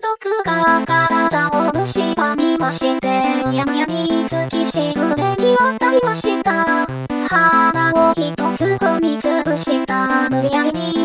毒が体を蝕みまして、うやむやに突きしぐれに渡りました。鼻を一つ踏みつぶした無理やりに